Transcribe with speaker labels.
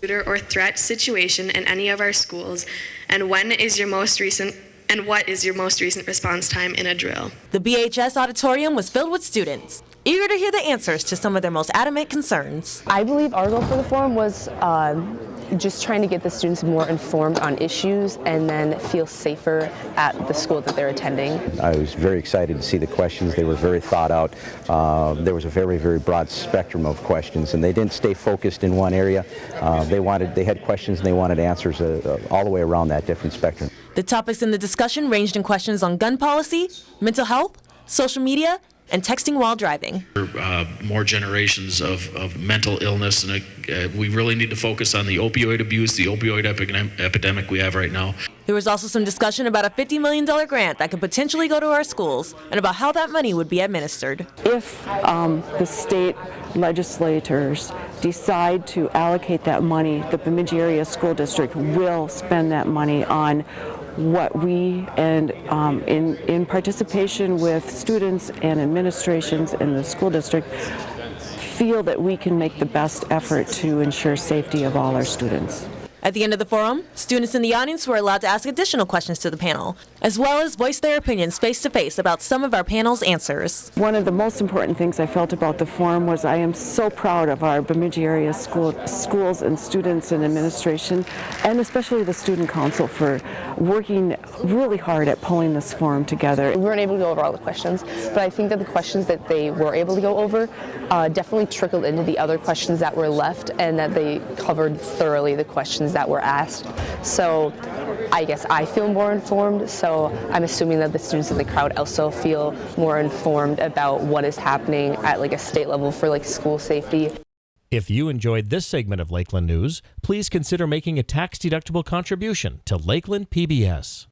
Speaker 1: shooter or threat situation in any of our schools? And when is your most recent and what is your most recent response time in a drill?
Speaker 2: The BHS auditorium was filled with students, eager to hear the answers to some of their most adamant concerns.
Speaker 3: I believe our goal for the forum was um, just trying to get the students more informed on issues and then feel safer at the school that they're attending.
Speaker 4: I was very excited to see the questions. They were very thought out. Uh, there was a very, very broad spectrum of questions, and they didn't stay focused in one area. Uh, they wanted, they had questions and they wanted answers uh, all the way around that different spectrum.
Speaker 2: The topics in the discussion ranged in questions on gun policy, mental health, social media, and texting while driving.
Speaker 5: Uh, more generations of, of mental illness, and uh, we really need to focus on the opioid abuse, the opioid epidemic, epidemic we have right now.
Speaker 2: There was also some discussion about a $50 million grant that could potentially go to our schools and about how that money would be administered.
Speaker 6: If um, the state legislators decide to allocate that money, the Bemidji Area School District will spend that money on what we and um, in, in participation with students and administrations in the school district feel that we can make the best effort to ensure safety of all our students.
Speaker 2: At the end of the forum, students in the audience were allowed to ask additional questions to the panel, as well as voice their opinions face to face about some of our panel's answers.
Speaker 6: One of the most important things I felt about the forum was I am so proud of our Bemidji area school, schools and students and administration, and especially the student council for working really hard at pulling this forum together.
Speaker 3: We weren't able to go over all the questions, but I think that the questions that they were able to go over uh, definitely trickled into the other questions that were left and that they covered thoroughly the questions that were asked. So I guess I feel more informed, so I'm assuming that the students in the crowd also feel more informed about what is happening at like a state level for like school safety.
Speaker 7: If you enjoyed this segment of Lakeland News, please consider making a tax-deductible contribution to Lakeland PBS.